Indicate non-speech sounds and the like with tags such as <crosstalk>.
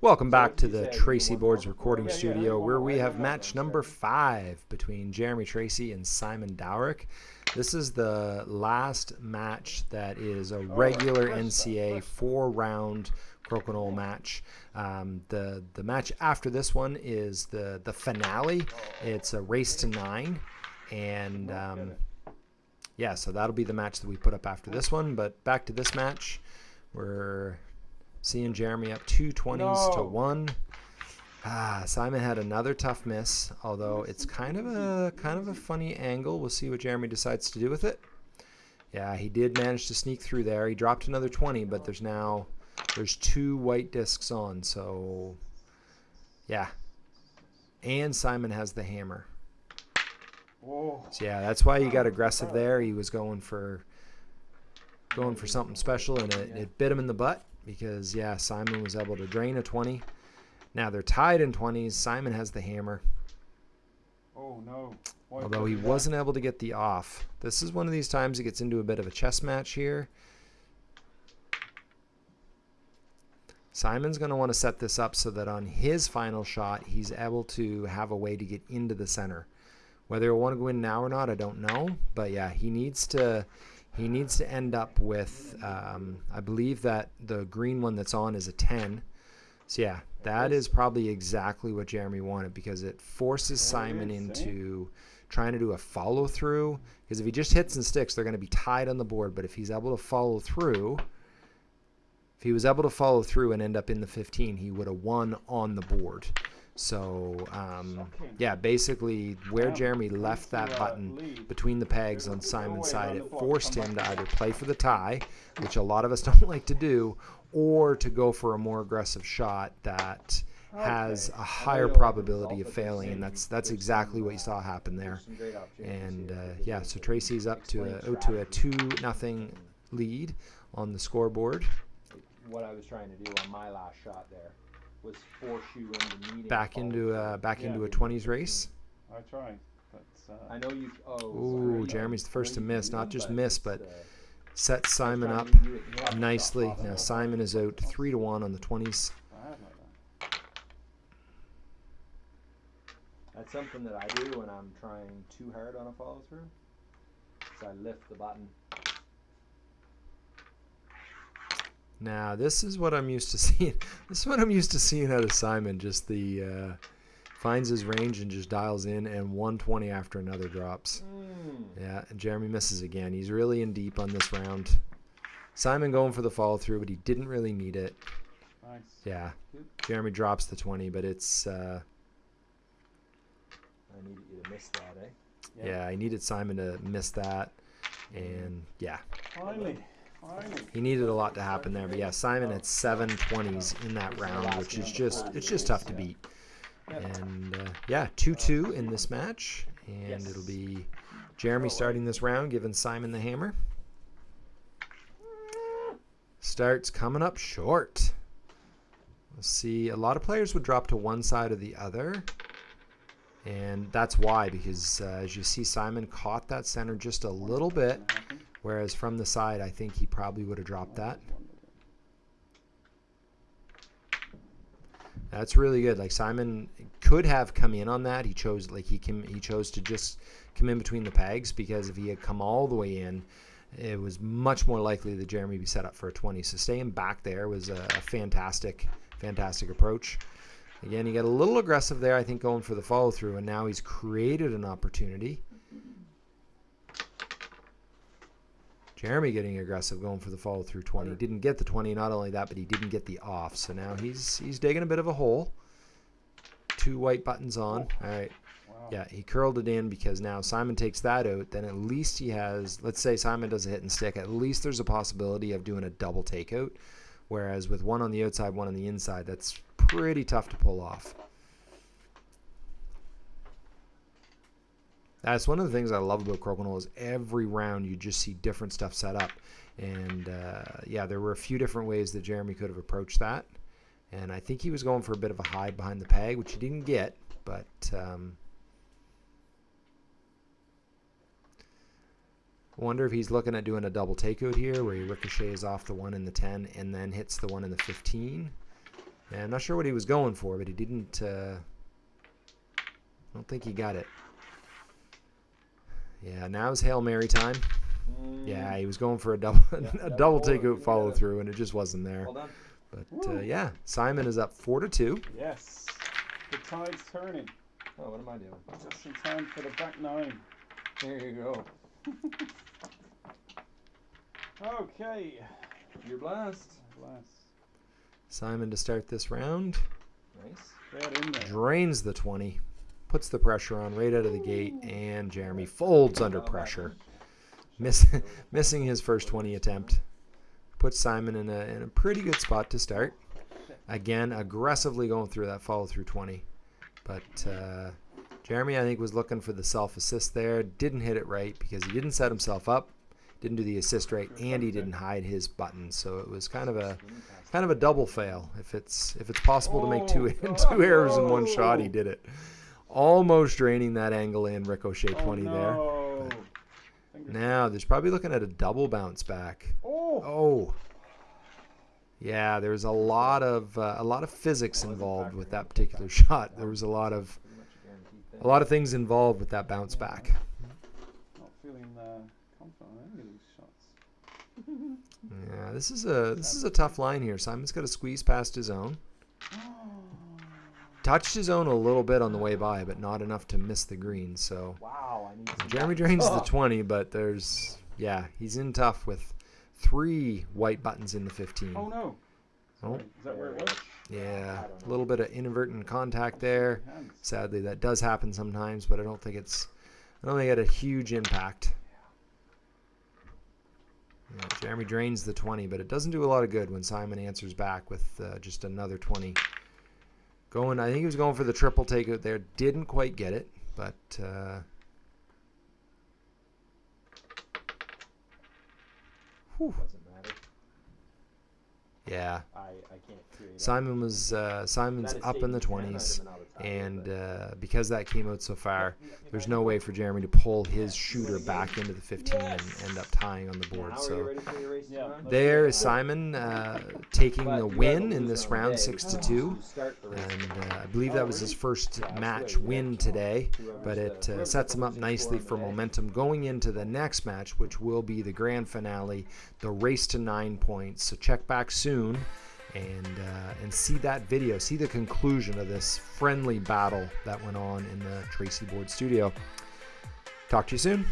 Welcome back to the Tracy Boards recording studio where we have match number five between Jeremy Tracy and Simon Dowrick. This is the last match that is a regular NCA four round crokinole match. Um, the the match after this one is the the finale. It's a race to nine, and um, yeah, so that'll be the match that we put up after this one. But back to this match, we're Seeing Jeremy up two twenties no. to one. Ah, Simon had another tough miss, although it's kind of a kind of a funny angle. We'll see what Jeremy decides to do with it. Yeah, he did manage to sneak through there. He dropped another 20, but there's now there's two white discs on, so yeah. And Simon has the hammer. So yeah, that's why he got aggressive there. He was going for going for something special, and it, it bit him in the butt because, yeah, Simon was able to drain a 20. Now they're tied in 20s. Simon has the hammer. Oh, no. Although he wasn't able to get the off. This is one of these times he gets into a bit of a chess match here. Simon's going to want to set this up so that on his final shot, he's able to have a way to get into the center. Whether he'll want to go in now or not, I don't know. But yeah, he needs to he needs to end up with, um, I believe that the green one that's on is a 10. So yeah, that is probably exactly what Jeremy wanted because it forces Simon into trying to do a follow through. Because if he just hits and sticks, they're going to be tied on the board. But if he's able to follow through, if he was able to follow through and end up in the 15, he would have won on the board. So um, yeah, basically where Jeremy left that button between the pegs on Simon's side, it forced him to either play for the tie, which a lot of us <laughs> don't like to do, or to go for a more aggressive shot that has a higher probability of failing, and that's that's exactly what you saw happen there. And uh, yeah, so Tracy's up to a, to a two nothing lead on the scoreboard. What I was trying to do on my last shot there was force you into needing back into a back into a 20s race. I try, but uh, I know you. Oh, Ooh, sorry. Jeremy's the first to miss. Not just miss, but uh, set Simon up nicely. Now Simon is out three to one on the 20s. That's something that I do when I'm trying too hard on a follow through. So I lift the button Now this is what I'm used to <laughs> seeing. This is what I'm used to seeing out of Simon. Just the uh, finds his range and just dials in, and 120 after another drops. Mm. Yeah, and Jeremy misses again. He's really in deep on this round. Simon going for the follow through, but he didn't really need it. Nice. Yeah, Jeremy drops the 20, but it's. Uh, I needed you to miss that, eh? Yeah. yeah, I needed Simon to miss that, and yeah. Finally. He needed a lot to happen there, but yeah, Simon had seven twenties in that round, which is just it's just tough to beat. And uh, yeah, two two in this match, and it'll be Jeremy starting this round, giving Simon the hammer. Starts coming up short. See. A lot of players would drop to one side or the other. And that's why, because uh, as you see, Simon caught that center just a little bit. Whereas from the side, I think he probably would have dropped that. That's really good. Like Simon could have come in on that. He chose like he came, he chose to just come in between the pegs because if he had come all the way in, it was much more likely that Jeremy would be set up for a 20. So staying back there was a, a fantastic, fantastic approach. Again, he got a little aggressive there, I think, going for the follow through, and now he's created an opportunity. Jeremy getting aggressive, going for the follow through 20. Didn't get the 20. Not only that, but he didn't get the off. So now he's he's digging a bit of a hole. Two white buttons on. Oh. All right. Yeah, he curled it in because now Simon takes that out. Then at least he has, let's say Simon does a hit and stick. At least there's a possibility of doing a double takeout. Whereas with one on the outside, one on the inside, that's pretty tough to pull off. That's one of the things I love about Crokinole is every round you just see different stuff set up. And uh, yeah, there were a few different ways that Jeremy could have approached that. And I think he was going for a bit of a hide behind the peg, which he didn't get. But um, wonder if he's looking at doing a double takeout here where he ricochets off the one in the 10 and then hits the one in the 15. Yeah, I'm not sure what he was going for, but he didn't. Uh, I don't think he got it. Yeah, now it's Hail Mary time. Yeah, he was going for a double Yeah, <laughs> a that double follow takeout through, follow yeah. through, and it just wasn't there. Well done. But uh, yeah, Simon is up four to two. Yes. The tide's turning. Oh, what am I doing? Just in time for the back nine. There you go. <laughs> Okay. You're Blast. Bless. Simon to start this round Nice. Get in there. drains the twenty, puts the pressure on right out of the gate, and Jeremy folds under pressure, miss, <laughs> missing his first twenty attempt. Puts Simon in a in a pretty good spot to start. Again, aggressively going through that follow through twenty, but uh, Jeremy I think was looking for the self assist there. Didn't hit it right because he didn't set himself up, didn't do the assist right, and he didn't hide his button. So it was kind of a kind of a double fail. If it's if it's possible to make two <laughs> two errors in one shot, he did it. Almost draining that angle in ricochet 20 there. no. Fingers- Now there's probably looking at a double bounce back. Oh. Oh. Yeah, there's a lot of uh, a lot of physics involved with that particular shot. There was a lot of a guaranteed thing. a lot of things involved with that bounce back. Not feeling uh, confident on any of these shots. <laughs> Yeah, this is a this is a tough line here. Simon's got to squeeze past his own. <gasps> Touched his own a little bit on the way by, but not enough to miss the green. So Wow, I need some Jeremy drains the Oh. 20, but there's yeah, he's in tough with three white buttons in the 15. Oh no. Oh. Is that where it was? Yeah, a little bit of inadvertent contact there. Sadly, that does happen sometimes, but I don't think it's I don't think it had a huge impact. Yeah, Jeremy drains the 20, but it doesn't do a lot of good when Simon answers back with uh, just another 20. Going, I think he was going for the triple takeout there. Didn't quite get it, but uh, whew. Yeah. I, I can't create. Simon was uh, Simon's up in the 20s, out of an out of time, and uh, because that came out so far, there's no way for Jeremy to pull his shooter back into the 15 and end up tying on the board. Now So ready for your race Yeah, tomorrow? let's there do is it. Simon uh, taking the win in this round, day six to because two, you start the race and uh, I believe that was his first match win today. But it uh, sets him up nicely for momentum going into the next match, which will be the grand finale, the race to nine points. So check back soon and uh, and see that video, see the conclusion of this friendly battle that went on in the Tracy Board studio. Talk to you soon.